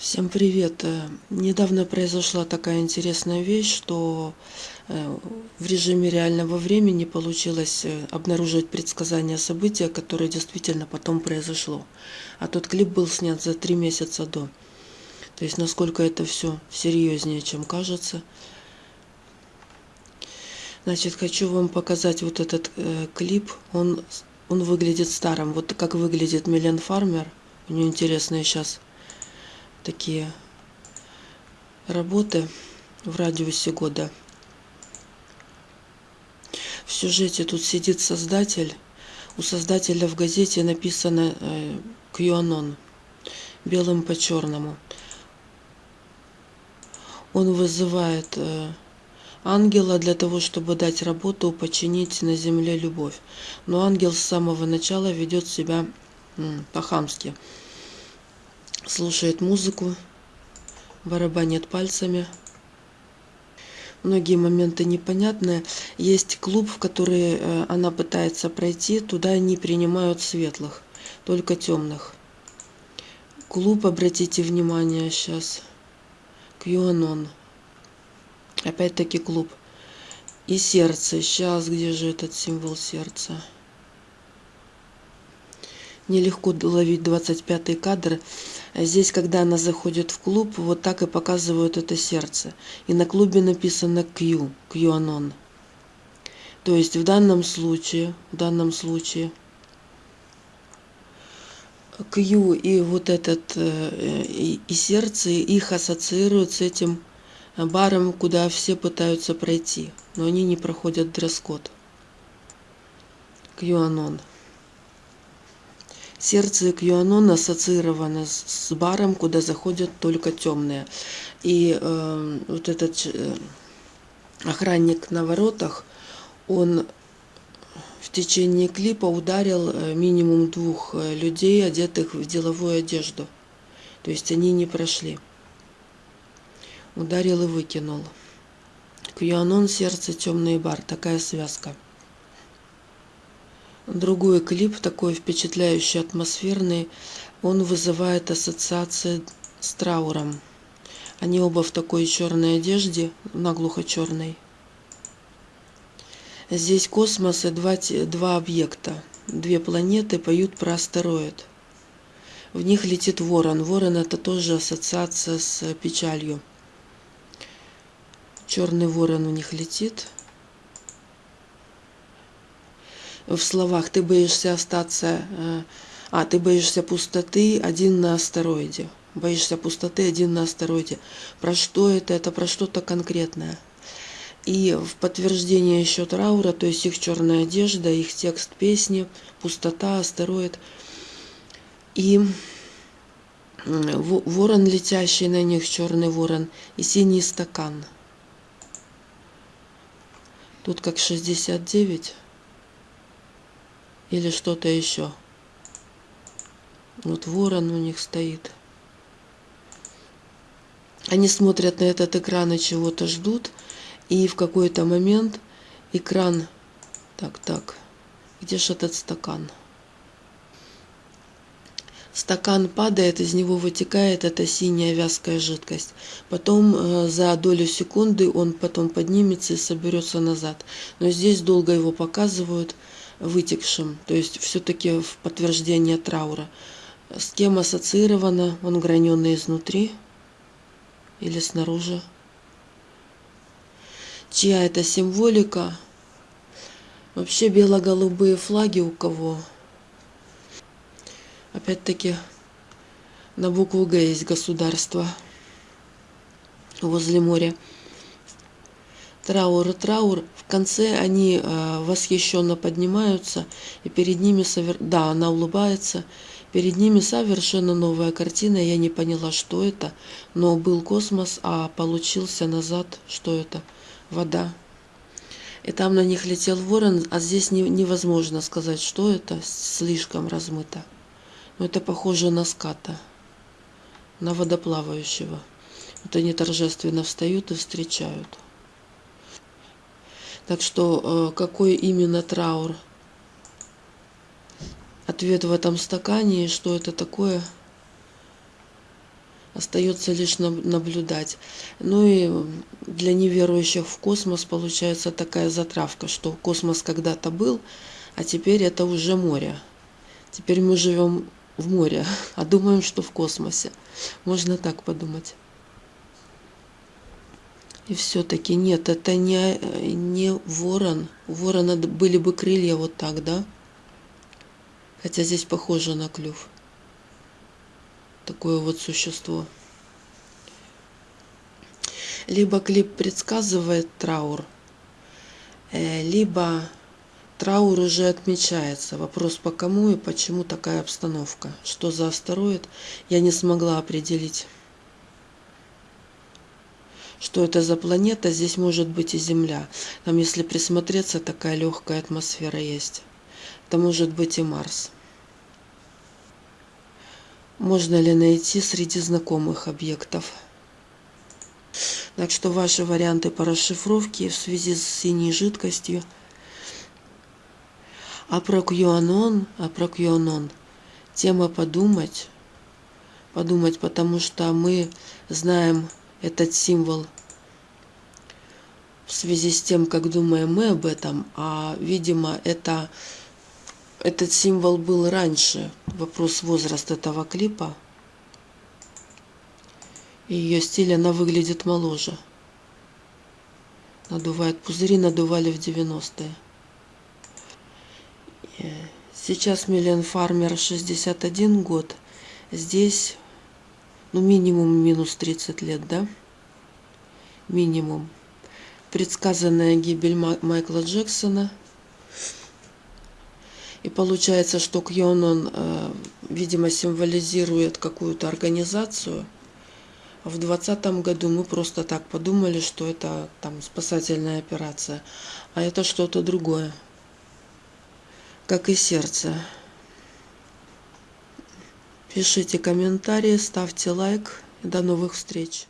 Всем привет! Э, недавно произошла такая интересная вещь, что э, в режиме реального времени получилось э, обнаружить предсказание события, которое действительно потом произошло. А тот клип был снят за три месяца до. То есть насколько это все серьезнее, чем кажется. Значит, хочу вам показать вот этот э, клип. Он, он выглядит старым. Вот как выглядит Милен Фармер. У нее интересные сейчас такие работы в радиусе года. В сюжете тут сидит создатель. У создателя в газете написано э, QAnon белым по черному. Он вызывает э, ангела для того, чтобы дать работу, починить на земле любовь. Но ангел с самого начала ведет себя по-хамски слушает музыку, барабанит пальцами. Многие моменты непонятные. Есть клуб, в который э, она пытается пройти, туда не принимают светлых, только темных. Клуб, обратите внимание сейчас, QAnon. Опять-таки клуб. И сердце. Сейчас, где же этот символ сердца? Нелегко ловить 25 кадр. Здесь, когда она заходит в клуб, вот так и показывают это сердце. И на клубе написано Q, QAnon. То есть в данном случае, в данном случае Q и вот этот э, и, и сердце их ассоциируют с этим баром, куда все пытаются пройти, но они не проходят дресс-код. QAnon. Сердце Кьюанон ассоциировано с баром, куда заходят только темные. И э, вот этот э, охранник на воротах, он в течение клипа ударил э, минимум двух э, людей, одетых в деловую одежду. То есть они не прошли. Ударил и выкинул. Кьюанон, сердце, темный бар. Такая связка. Другой клип, такой впечатляющий, атмосферный, он вызывает ассоциации с трауром. Они оба в такой черной одежде, наглухо черной. Здесь космос и два, два объекта. Две планеты поют про астероид. В них летит ворон. Ворон это тоже ассоциация с печалью. Черный ворон у них летит. В словах «ты боишься остаться», э, а, «ты боишься пустоты один на астероиде». Боишься пустоты один на астероиде. Про что это? Это про что-то конкретное. И в подтверждение еще траура, то есть их черная одежда, их текст песни, пустота, астероид. И ворон, летящий на них, черный ворон, и синий стакан. Тут как 69 или что-то еще. Вот ворон у них стоит. Они смотрят на этот экран и чего-то ждут, и в какой-то момент экран... Так, так, где же этот стакан? Стакан падает, из него вытекает эта синяя вязкая жидкость. Потом э, за долю секунды он потом поднимется и соберется назад. Но здесь долго его показывают вытекшим, то есть все-таки в подтверждение траура. С кем ассоциировано, он граненый изнутри или снаружи. Чья это символика? Вообще бело-голубые флаги у кого? Опять-таки на букву Г есть государство возле моря траур и траур. В конце они э, восхищенно поднимаются, и перед ними, совер... да, она улыбается, перед ними совершенно новая картина. Я не поняла, что это, но был космос, а получился назад, что это? Вода. И там на них летел ворон, а здесь не, невозможно сказать, что это, слишком размыто. Но это похоже на ската, на водоплавающего. Вот они торжественно встают и встречают. Так что э, какой именно траур? Ответ в этом стакане, и что это такое? Остается лишь наблюдать. Ну и для неверующих в космос получается такая затравка, что космос когда-то был, а теперь это уже море. Теперь мы живем в море, а думаем, что в космосе. Можно так подумать. И все-таки нет, это не, не ворон. У ворона были бы крылья вот так, да? Хотя здесь похоже на клюв. Такое вот существо. Либо клип предсказывает траур, э, либо траур уже отмечается. Вопрос по кому и почему такая обстановка. Что за астероид, я не смогла определить что это за планета, здесь может быть и Земля. Там, если присмотреться, такая легкая атмосфера есть. Это может быть и Марс. Можно ли найти среди знакомых объектов? Так что ваши варианты по расшифровке в связи с синей жидкостью. А про QAnon, а про QAnon. Тема подумать. Подумать, потому что мы знаем этот символ в связи с тем, как думаем мы об этом, а, видимо, это, этот символ был раньше. Вопрос возраста этого клипа. И ее стиль, она выглядит моложе. Надувает пузыри, надували в 90-е. Э, сейчас Миллион Фармер 61 год. Здесь ну, минимум минус 30 лет, да? Минимум. Предсказанная гибель Майкла Джексона. И получается, что Кьонон, э, видимо, символизирует какую-то организацию. В двадцатом году мы просто так подумали, что это там спасательная операция. А это что-то другое. Как и сердце. Пишите комментарии, ставьте лайк. До новых встреч!